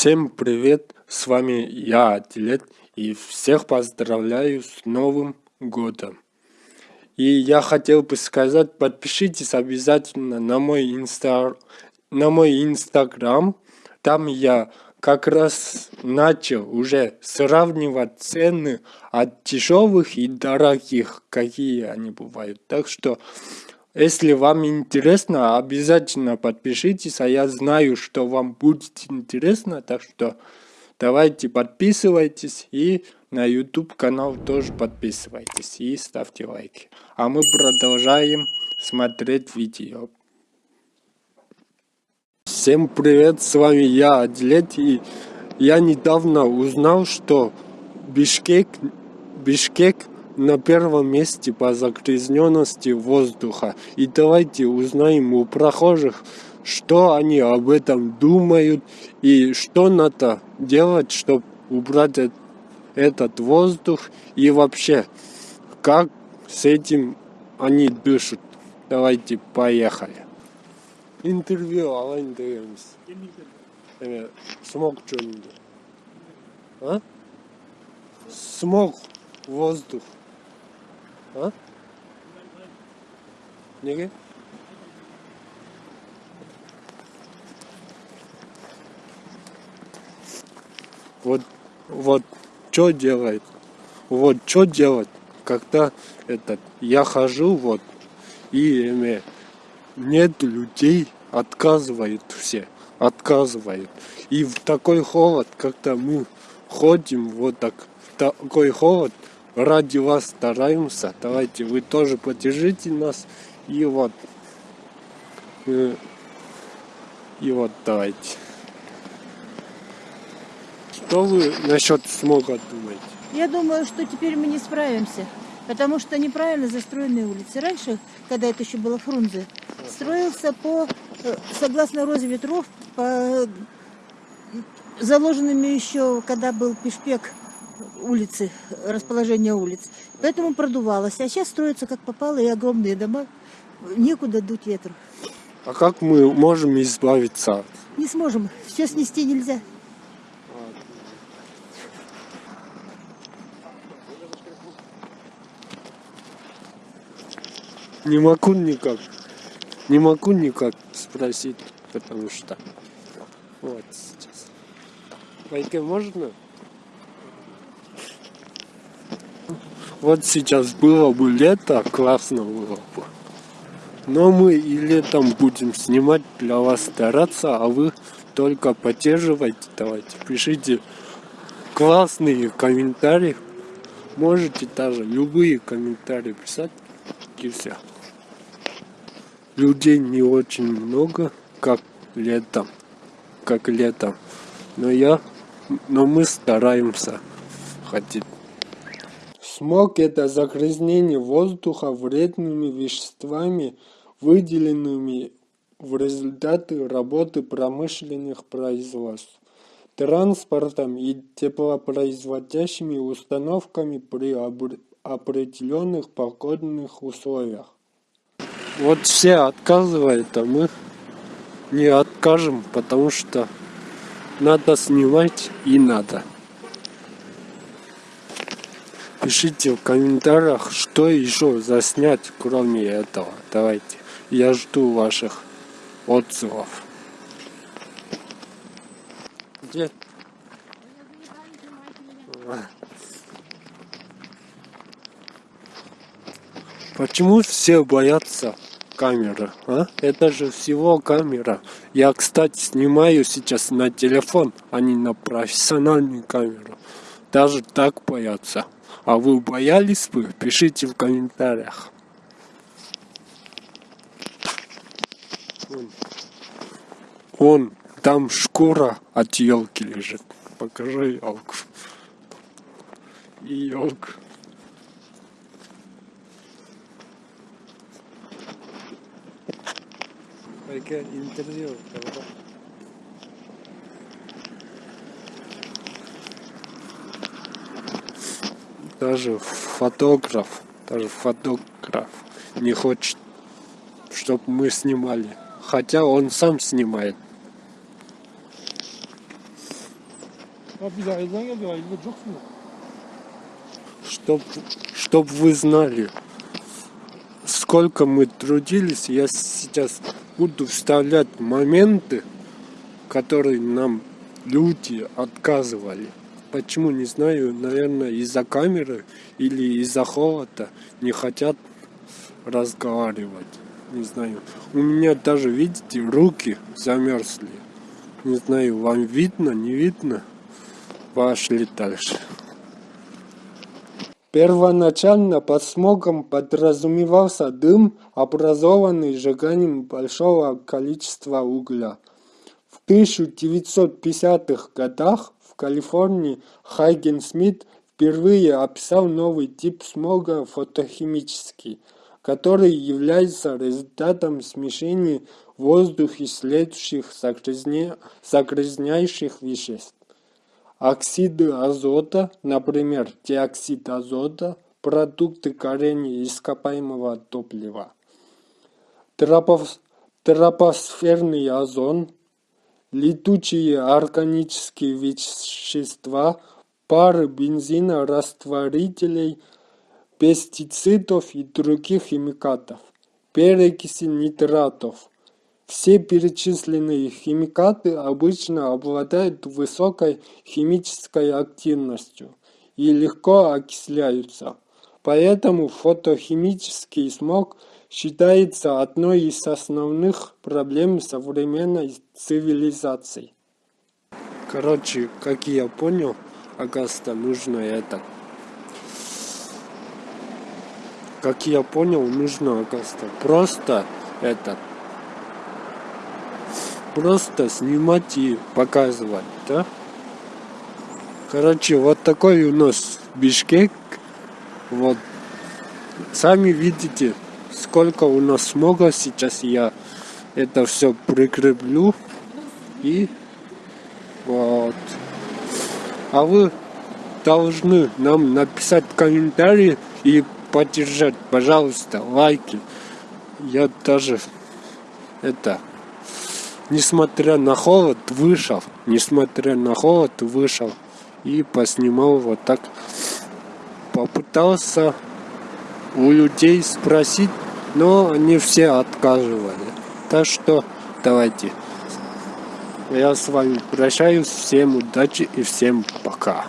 Всем привет, с вами я, Атилет, и всех поздравляю с Новым Годом. И я хотел бы сказать, подпишитесь обязательно на мой, инста... на мой инстаграм, там я как раз начал уже сравнивать цены от дешевых и дорогих, какие они бывают. Так что если вам интересно, обязательно подпишитесь, а я знаю, что вам будет интересно, так что давайте подписывайтесь и на YouTube канал тоже подписывайтесь и ставьте лайки. А мы продолжаем смотреть видео. Всем привет, с вами я, Адлет, и я недавно узнал, что Бишкек, Бишкек на первом месте по загрязненности воздуха. И давайте узнаем у прохожих, что они об этом думают и что надо делать, чтобы убрать этот воздух и вообще, как с этим они дышат. Давайте поехали. Интервью алайындыгымыз. Эме смог жөнүндө. А? Смог воздух. А? Неге? Вот, вот, что делает? Вот, что делать, когда этот, я хожу, вот, и нет людей, отказывают все, отказывают. И в такой холод, когда мы ходим, вот так, такой холод, ради вас стараемся. Давайте вы тоже поддержите нас. И вот. Э, и вот давайте. Что вы насчет смога думаете? Я думаю, что теперь мы не справимся. Потому что неправильно застроенные улицы. Раньше, когда это еще было Фрунзе, строился по, э, согласно розе ветров, по заложенными еще, когда был Пешпек улицы, расположение улиц. Поэтому продувалось. А сейчас строятся как попало и огромные дома. Некуда дуть ветру. А как мы можем избавиться? Не сможем. Все снести нельзя. Не могу никак. Не могу никак спросить, потому что... Вот сейчас. Вайке можно? Вот сейчас было бы лето, классно было бы. Но мы и летом будем снимать для вас стараться, а вы только поддерживайте, давайте, пишите классные комментарии. Можете даже любые комментарии писать и все. Людей не очень много, как летом, как летом. Но я, но мы стараемся хотеть. Смог – это загрязнение воздуха вредными веществами, выделенными в результате работы промышленных производств, транспортом и теплопроизводящими установками при определенных погодных условиях. Вот все отказывают, а мы не откажем, потому что надо снимать и надо. Пишите в комментариях, что еще заснять, кроме этого. Давайте. Я жду ваших отзывов. Где? Почему все боятся камеры? А? Это же всего камера. Я, кстати, снимаю сейчас на телефон, а не на профессиональную камеру. Даже так боятся. А вы боялись бы? Пишите в комментариях. Вон там шкура от елки лежит. Покажи елку. И елку. интервью. Даже фотограф, даже фотограф не хочет, чтобы мы снимали. Хотя он сам снимает. Чтоб, чтоб вы знали, сколько мы трудились, я сейчас буду вставлять моменты, которые нам люди отказывали. Почему, не знаю, наверное, из-за камеры или из-за холода не хотят разговаривать. Не знаю. У меня даже, видите, руки замерзли. Не знаю, вам видно, не видно? Пошли дальше. Первоначально под смогом подразумевался дым, образованный сжиганием большого количества угля. В 1950-х годах Калифорнии Хайген Смит впервые описал новый тип смога фотохимический, который является результатом смешения в воздухе следующих загрязня... загрязняющих веществ. Оксиды азота, например, диоксид азота, продукты горения ископаемого топлива, тропос, тропосферный озон, летучие органические вещества, пары бензина, растворителей, пестицидов и других химикатов, перекиси нитратов, все перечисленные химикаты обычно обладают высокой химической активностью и легко окисляются. Поэтому фотохимический смог считается одной из основных проблем современной цивилизации. Короче, как я понял, Агаста, нужно это. Как я понял, нужно Агаста. Просто этот просто снимать и показывать, да? Короче, вот такой у нас Бишкек. Вот. Сами видите, сколько у нас смога. Сейчас я это все прикреплю. И вот. А вы должны нам написать комментарии и поддержать, пожалуйста, лайки. Я даже это несмотря на холод, вышел. Несмотря на холод, вышел. И поснимал вот так. Попытался у людей спросить, но они все отказывали. Так что давайте. Я с вами прощаюсь. Всем удачи и всем пока.